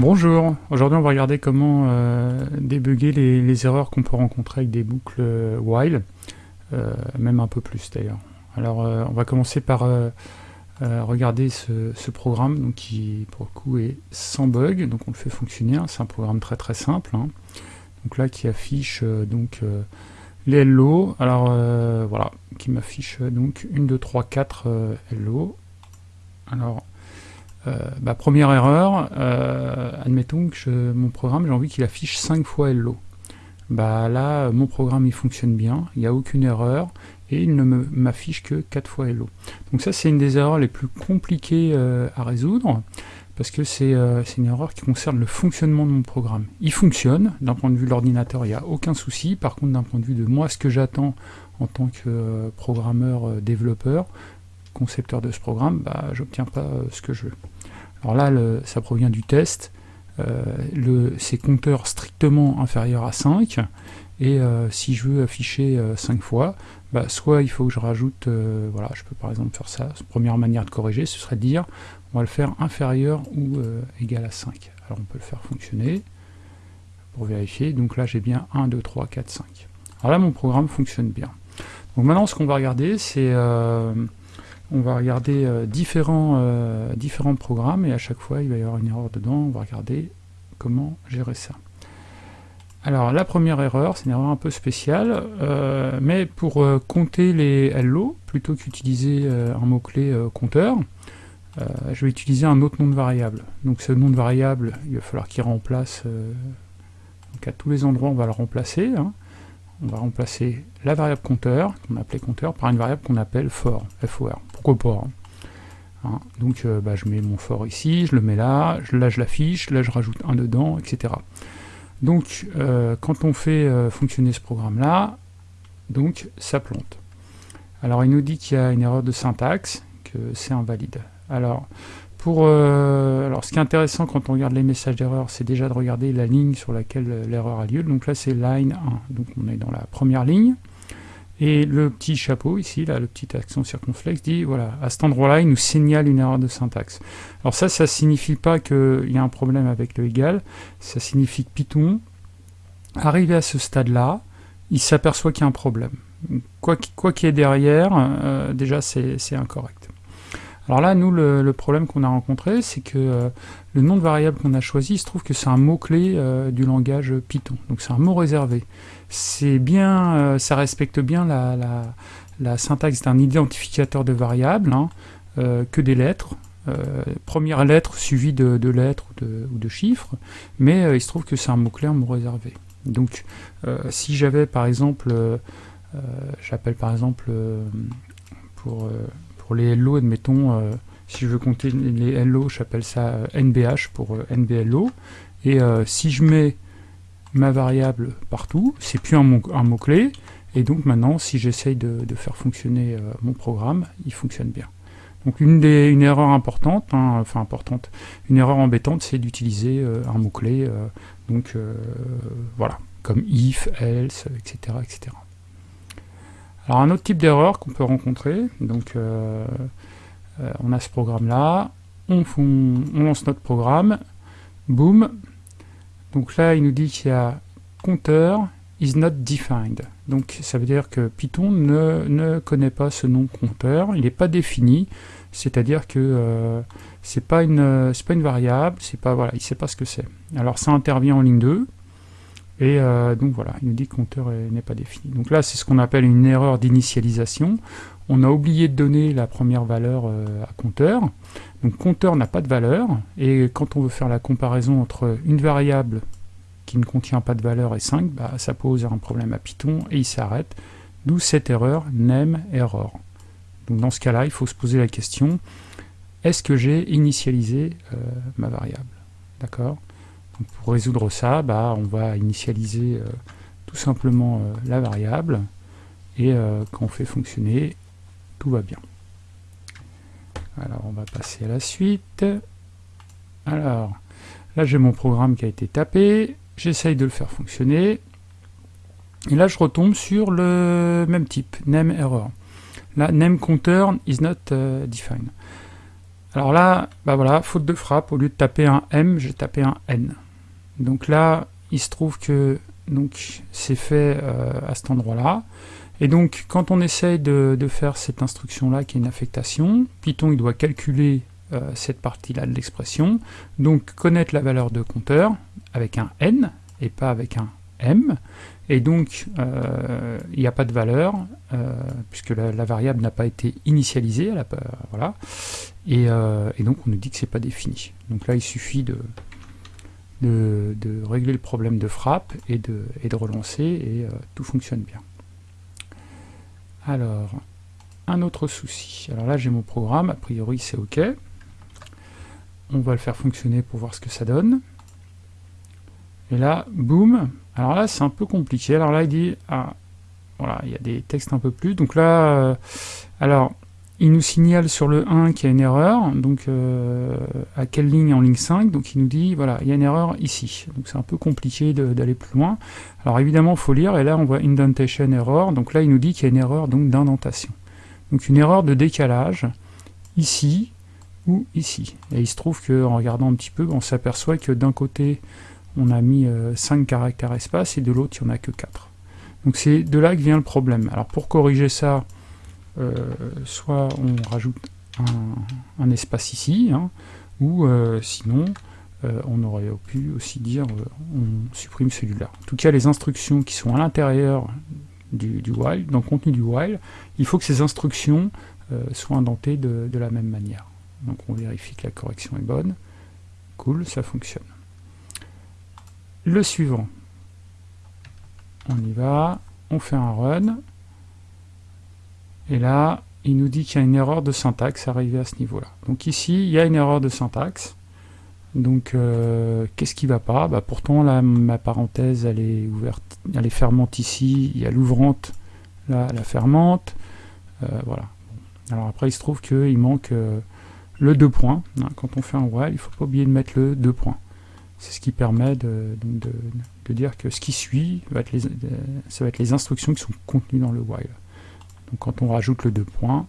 Bonjour, aujourd'hui on va regarder comment euh, débugger les, erreurs qu'on peut rencontrer avec des boucles euh, while, euh, même un peu plus d'ailleurs. Alors on va commencer par regarder ce, programme donc, qui pour le coup est sans bug, donc on le fait fonctionner, hein. c'est un programme très très simple. Hein. Donc là qui affiche donc les hello, alors voilà, qui m'affiche donc 1, 2, 3, 4 hello. Alors euh, bah, première erreur, euh, admettons que mon programme, j'ai envie qu'il affiche 5 fois hello. Bah là, mon programme il fonctionne bien, il n'y a aucune erreur, et il ne m'affiche que 4 fois hello. Donc ça c'est une des erreurs les plus compliquées euh, à résoudre, parce que c'est une erreur qui concerne le fonctionnement de mon programme. Il fonctionne, d'un point de vue de l'ordinateur, il n'y a aucun souci, par contre d'un point de vue de moi, ce que j'attends en tant que programmeur, développeur, concepteur de ce programme, bah, j'obtiens pas ce que je veux. Alors là, ça provient du test. Euh, c'est compteur strictement inférieur à 5. Et euh, si je veux afficher 5 euh, fois, bah, soit il faut que je rajoute, voilà, je peux par exemple faire ça, première manière de corriger, ce serait de dire, on va le faire inférieur ou égal à 5. Alors on peut le faire fonctionner pour vérifier, donc là j'ai bien 1, 2, 3, 4, 5. Alors là mon programme fonctionne bien. Donc maintenant ce qu'on va regarder c'est on va regarder euh, différents, euh, différents programmes et à chaque fois il va y avoir une erreur dedans, on va regarder comment gérer ça. Alors la première erreur, c'est une erreur un peu spéciale, euh, mais pour compter les hello, plutôt qu'utiliser un mot-clé compteur, je vais utiliser un autre nom de variable. Donc ce nom de variable, il va falloir qu'il remplace, donc à tous les endroits on va le remplacer, hein on va remplacer la variable compteur, qu'on appelait compteur, par une variable qu'on appelle for, for. Pas hein. Donc euh, bah, je mets mon for ici, je le mets là, là je l'affiche, là je rajoute un dedans, etc. Donc euh, quand on fait euh, fonctionner ce programme-là, donc ça plante. Alors il nous dit qu'il y a une erreur de syntaxe, que c'est invalide. Alors pour, alors, ce qui est intéressant quand on regarde les messages d'erreur, c'est déjà de regarder la ligne sur laquelle l'erreur a lieu. Donc là, c'est line 1. Donc on est dans la première ligne. Et le petit chapeau ici, là, le petit accent circonflexe, dit, voilà, à cet endroit-là, il nous signale une erreur de syntaxe. Alors ça, ça signifie pas qu'il y a un problème avec le égal, ça signifie que Python, arrivé à ce stade-là, il s'aperçoit qu'il y a un problème. Quoi qu'il y ait derrière, euh, déjà, c'est incorrect. Alors là, nous, le, problème qu'on a rencontré, c'est que euh, le nom de variable qu'on a choisi, il se trouve que c'est un mot-clé euh, du langage Python. Donc c'est un mot réservé. C'est bien, euh, ça respecte bien la, syntaxe d'un identificateur de variable, hein, que des lettres. première lettre suivie de, lettres ou de, ou de, chiffres, mais il se trouve que c'est un mot-clé, un mot réservé. Donc si j'avais par exemple, j'appelle par exemple pour pour les hello, admettons, euh, si je veux compter les hello, j'appelle ça NBH euh, pour euh, NBLO. Et si je mets ma variable partout, c'est plus un mot-clé. et donc maintenant, si j'essaye de, faire fonctionner mon programme, il fonctionne bien. Donc une, des, une erreur importante, hein, enfin importante, une erreur embêtante, c'est d'utiliser un mot-clé, donc voilà, comme if, else, etc. etc. Alors un autre type d'erreur qu'on peut rencontrer, donc euh, euh, on a ce programme-là, on, lance notre programme, boum, donc là il nous dit qu'il y a compteur is not defined. Donc ça veut dire que Python ne, connaît pas ce nom compteur, il n'est pas défini, c'est-à-dire que euh, c'est pas une pas une variable, c'est pas voilà, il sait pas ce que c'est. Alors ça intervient en ligne 2, et euh, donc voilà, il nous dit que compteur n'est pas défini. Donc là, c'est ce qu'on appelle une erreur d'initialisation. On a oublié de donner la première valeur euh, à compteur. Donc compteur n'a pas de valeur. Et quand on veut faire la comparaison entre une variable qui ne contient pas de valeur et 5, bah, ça pose un problème à Python et il s'arrête. D'où cette erreur name error. Donc dans ce cas-là, il faut se poser la question, est-ce que j'ai initialisé euh, ma variable? D'accord? Pour résoudre ça, bah, on va initialiser euh, tout simplement euh, la variable, et euh, quand on fait fonctionner, tout va bien. Alors on va passer à la suite. Alors, là j'ai mon programme qui a été tapé, j'essaye de le faire fonctionner, et là je retombe sur le même type, name error. Là, name counter is not defined. Alors là, bah voilà, faute de frappe, au lieu de taper un M, j'ai tapé un N. Donc là, il se trouve que c'est fait euh, à cet endroit-là. Et donc, quand on essaye de, faire cette instruction-là, qui est une affectation, Python doit calculer euh, cette partie-là de l'expression, donc connaître la valeur de compteur avec un n et pas avec un m, et donc euh, il n'y a pas de valeur, puisque la, variable n'a pas été initialisée, voilà, et, donc on nous dit que c'est pas défini. Donc là, il suffit de, de, régler le problème de frappe et de, et de relancer et euh, tout fonctionne bien. Alors, un autre souci. Alors là, j'ai mon programme, a priori c'est OK. On va le faire fonctionner pour voir ce que ça donne. Et là, boum. Alors là, c'est un peu compliqué. Alors là, il dit, ah, voilà, il y a des textes un peu plus. Donc là, euh, alors, il nous signale sur le 1 qu'il y a une erreur, donc euh, à quelle ligne en ligne 5, donc il nous dit, voilà, il y a une erreur ici. Donc c'est un peu compliqué d'aller plus loin. Alors évidemment, il faut lire, et là on voit indentation error, donc là il nous dit qu'il y a une erreur d'indentation. Donc une erreur de décalage, ici ou ici. Et il se trouve qu'en regardant un petit peu, on s'aperçoit que d'un côté, on a mis 5 euh, caractères espace, et de l'autre, il n'y en a que 4. Donc c'est de là que vient le problème. Alors pour corriger ça, soit on rajoute un, espace ici, hein, ou euh, sinon euh, on aurait pu aussi dire on supprime celui-là. En tout cas, les instructions qui sont à l'intérieur du, while, dans le contenu du while, il faut que ces instructions soient indentées de, de, la même manière. Donc on vérifie que la correction est bonne. Cool, ça fonctionne. Le suivant. On y va, on fait un run. Et là, il nous dit qu'il y a une erreur de syntaxe arrivée à ce niveau-là. Donc ici, il y a une erreur de syntaxe. Donc, euh, qu'est-ce qui ne va pas? Bah, Pourtant, là, ma parenthèse, elle est ouverte, elle est fermante ici. Il y a l'ouvrante, là, la fermante. Euh, voilà. Alors après, il se trouve qu'il manque euh, le deux points. Hein, quand on fait un while, il ne faut pas oublier de mettre le deux points. C'est ce qui permet de, dire que ce qui suit, ça va être les instructions qui sont contenues dans le while. Donc quand on rajoute le deux points,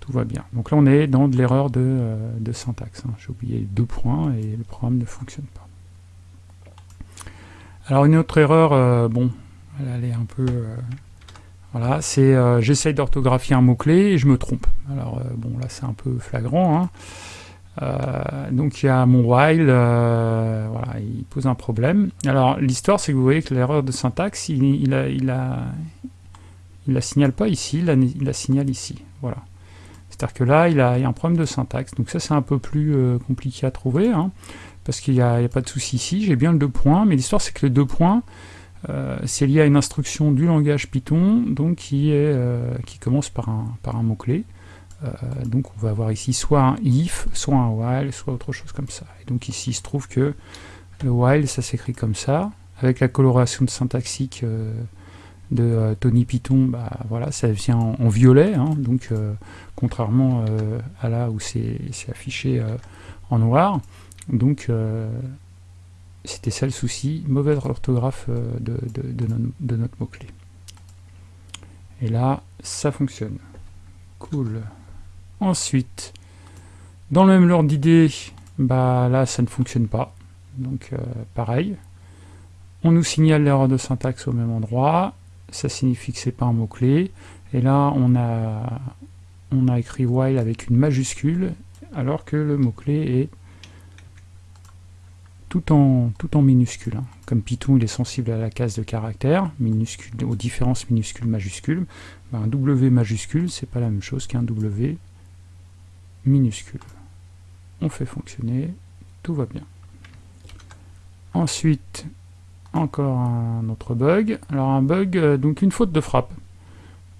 tout va bien. Donc là on est dans de l'erreur de, euh, syntaxe. Hein. J'ai oublié deux points et le programme ne fonctionne pas. Alors une autre erreur, euh, bon, elle est un peu... Euh, voilà, c'est j'essaye d'orthographier un mot-clé et je me trompe. Alors bon là c'est un peu flagrant. Hein. donc il y a mon while, voilà, il pose un problème. Alors l'histoire c'est que vous voyez que l'erreur de syntaxe, il, a, il, a, il la signale pas ici, il la, signale ici. Voilà. C'est-à-dire que là, il, a, a, un problème de syntaxe. Donc ça, c'est un peu plus euh, compliqué à trouver, hein, parce qu'il n'y a, pas de souci ici. J'ai bien le deux points, mais l'histoire, c'est que le deux points, euh, c'est lié à une instruction du langage Python, donc qui, euh, commence par un, mot-clé. donc on va avoir ici soit un if, soit un while, soit autre chose comme ça. Et donc ici, il se trouve que le while, ça s'écrit comme ça, avec la coloration syntaxique de euh, Tony Python, bah, voilà, ça vient en, violet, hein, donc euh, contrairement euh, à là où c'est affiché en noir. Donc c'était ça le souci, mauvaise orthographe de, notre mot-clé. Et là, ça fonctionne. Cool. Ensuite, dans le même ordre d'idée, bah là ça ne fonctionne pas. Donc pareil. On nous signale l'erreur de syntaxe au même endroit ça signifie que c'est pas un mot-clé. Et là, on a, on a écrit while avec une majuscule, alors que le mot-clé est tout en, tout en minuscule. Comme Python, il est sensible à la case de caractère, minuscule, aux différences minuscules-majuscules. Ben, un W majuscule, c'est pas la même chose qu'un W minuscule. On fait fonctionner, tout va bien. Ensuite, encore un autre bug. Alors un bug, euh, donc une faute de frappe.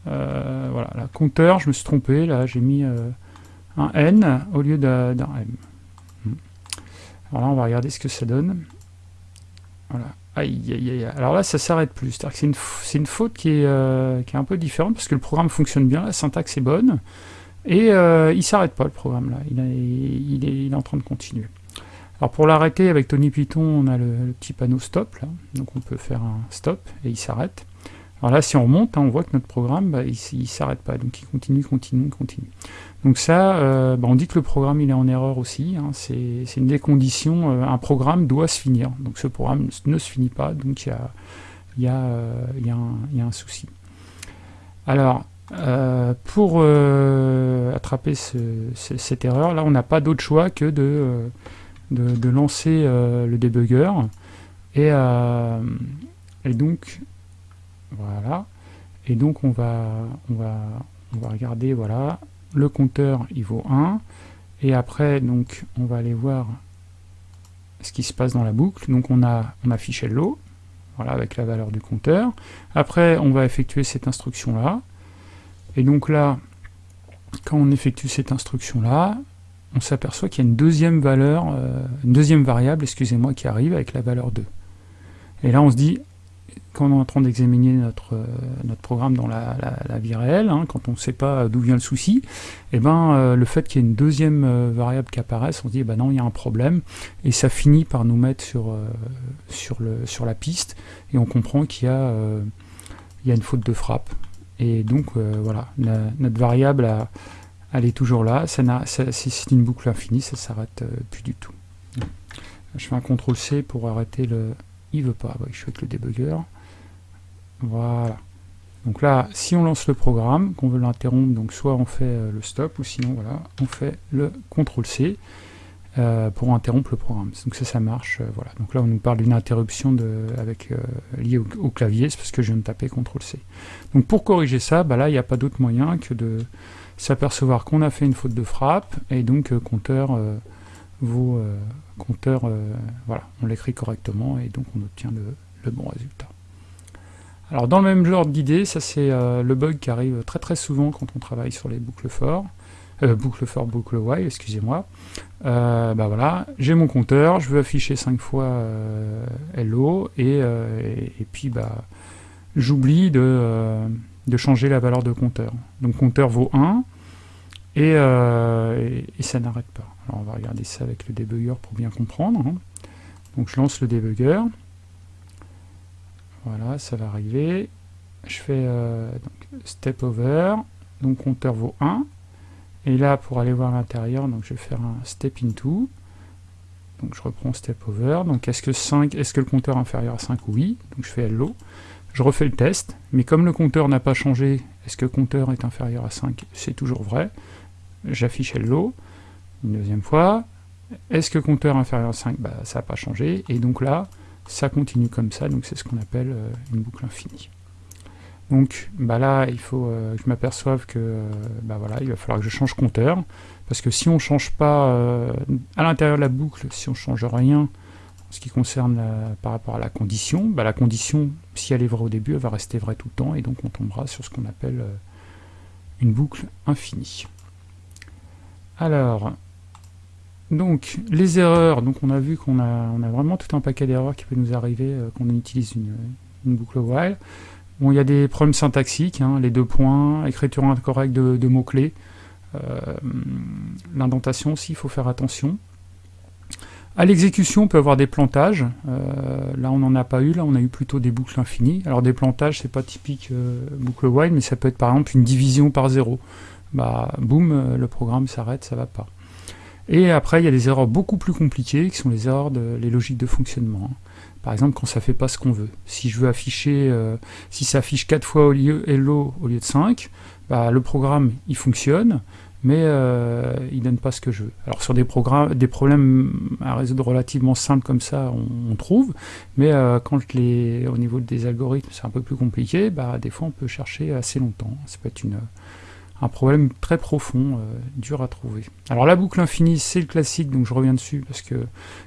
Euh, voilà, la compteur, je me suis trompé, là j'ai mis euh, un N au lieu d'un M. Hmm. Alors là on va regarder ce que ça donne. Voilà. Aïe, aïe, aïe. Alors là ça s'arrête plus, c'est-à-dire que c'est une, faute qui est, qui est un peu différente parce que le programme fonctionne bien, la syntaxe est bonne, et il s'arrête pas le programme là, il, est, il est en train de continuer. Alors pour l'arrêter avec Tony Python, on a le, petit panneau stop, donc on peut faire un stop et il s'arrête. Alors là, si on remonte, hein, on voit que notre programme, bah, il ne s'arrête pas, donc il continue, continue, continue. Donc ça, euh, bah, on dit que le programme il est en erreur aussi, hein. c'est une des conditions, euh, un programme doit se finir, donc ce programme ne se finit pas, donc il y a, un souci. Alors, euh, pour attraper ce, cette erreur, là on n'a pas d'autre choix que de, de, lancer le debugger, et, et donc voilà. Et donc on va, on va, on va regarder, voilà, le compteur il vaut 1. Et après, donc, on va aller voir ce qui se passe dans la boucle. Donc on a, on affiche hello, voilà, avec la valeur du compteur. Après, on va effectuer cette instruction-là. Et donc là, quand on effectue cette instruction-là, on s'aperçoit qu'il y a une deuxième valeur, euh, une deuxième variable, excusez-moi, qui arrive avec la valeur 2. Et là, on se dit, quand on est en train d'examiner notre, euh, programme dans la, vie réelle, hein, quand on ne sait pas d'où vient le souci, et eh ben, euh, le fait qu'il y ait une deuxième variable qui apparaisse, on se dit, eh ben non, il y a un problème, et ça finit par nous mettre sur, la piste, et on comprend qu'il y, a, a une faute de frappe. Et donc, voilà, notre variable, elle est toujours là, c'est une boucle infinie, ça ne s'arrête plus du tout. Je fais un CTRL-C pour arrêter le... Il veut pas, je suis le débugger. Voilà. Donc là, si on lance le programme, qu'on veut l'interrompre, donc soit on fait euh, le stop, ou sinon voilà, on fait le CTRL-C euh, pour interrompre le programme. Donc ça, ça marche. Euh, voilà. Donc là, on nous parle d'une interruption de, avec, liée au, clavier, c'est parce que je viens de taper CTRL-C. Donc pour corriger ça, bah là, il n'y a pas d'autre moyen que de s'apercevoir qu'on a fait une faute de frappe, et donc compteur vaut compteur, voilà, on l'écrit correctement, et donc on obtient le bon résultat. Alors dans le même genre d'idée, ça c'est euh, le bug qui arrive très très souvent quand on travaille sur les boucles for, euh, boucle for, boucle while, excusez-moi. Euh, bah voilà, j'ai mon compteur, je veux afficher 5 fois euh, hello, et, et, puis bah j'oublie de, de, changer la valeur de compteur. Donc compteur vaut 1, et, et, ça n'arrête pas. Alors on va regarder ça avec le debugger pour bien comprendre. Hein. Donc je lance le debugger, voilà, ça va arriver. Je fais euh, step over, donc compteur vaut 1. Et là, pour aller voir l'intérieur, donc je vais faire un step into. Donc je reprends step over. Donc est-ce que 5, est-ce que le compteur est inférieur à 5 Oui. Donc je fais hello. Je refais le test, mais comme le compteur n'a pas changé, est-ce que compteur est inférieur à 5 C'est toujours vrai. J'affiche hello. Une deuxième fois. Est-ce que compteur inférieur à 5 bah, Ça n'a pas changé. Et donc là, ça continue comme ça, donc c'est ce qu'on appelle euh, une boucle infinie. Donc bah là, il faut euh, que je m'aperçoive que euh, bah voilà, il va falloir que je change compteur, parce que si on ne change pas à l'intérieur de la boucle, si on ne change rien en ce qui concerne par rapport à la condition, bah la condition, si elle est vraie au début, elle va rester vraie tout le temps, et donc on tombera sur ce qu'on appelle une boucle infinie. Alors, donc, les erreurs, donc on a vu qu'on a, on a vraiment tout un paquet d'erreurs qui peut nous arriver euh, quand on utilise une, boucle while. Bon, il y a des problèmes syntaxiques, hein, les deux points, écriture incorrecte de, mots-clés, euh, l'indentation aussi, il faut faire attention. À l'exécution, on peut avoir des plantages. Euh, là, on n'en a pas eu. Là, on a eu plutôt des boucles infinies. Alors, des plantages, c'est pas typique boucle while, mais ça peut être par exemple une division par zéro. Bah, boum, le programme s'arrête, ça va pas. Et après, il y a des erreurs beaucoup plus compliquées, qui sont les erreurs de les logiques de fonctionnement. Hein. Par exemple, quand ça fait pas ce qu'on veut. Si je veux afficher, euh, si ça affiche 4 fois au lieu hello au lieu de 5, bah, le programme, il fonctionne, mais euh, il donne pas ce que je veux. Alors sur des, programmes, des problèmes à résoudre relativement simples comme ça, on, trouve, mais euh, quand les, au niveau des algorithmes, c'est un peu plus compliqué, bah, des fois on peut chercher assez longtemps. Ça peut être une un problème très profond, euh, dur à trouver. Alors la boucle infinie, c'est le classique, donc je reviens dessus, parce que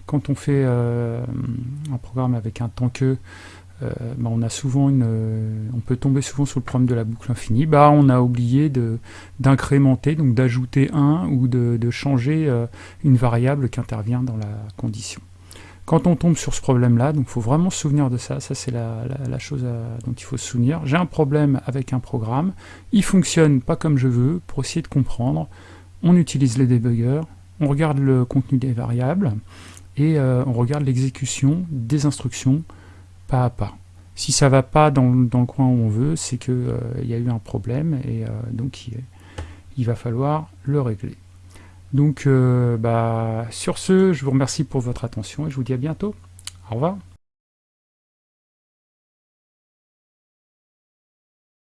quand on fait un programme avec un temps que, bah, on a souvent une, on peut tomber souvent sur le problème de la boucle infinie. Bah, on a oublié d'incrémenter, donc d'ajouter un ou de, changer une variable qui intervient dans la condition. Quand on tombe sur ce problème-là, donc il faut vraiment se souvenir de ça, ça c'est la, chose dont il faut se souvenir. J'ai un problème avec un programme, il fonctionne pas comme je veux, pour essayer de comprendre, on utilise les debuggers, on regarde le contenu des variables, et euh, on regarde l'exécution des instructions à pas. Si ça va pas dans, le coin où on veut, c'est qu'il il y a eu un problème et donc il, va falloir le régler. Donc bah, sur ce, je vous remercie pour votre attention et je vous dis à bientôt. Au revoir.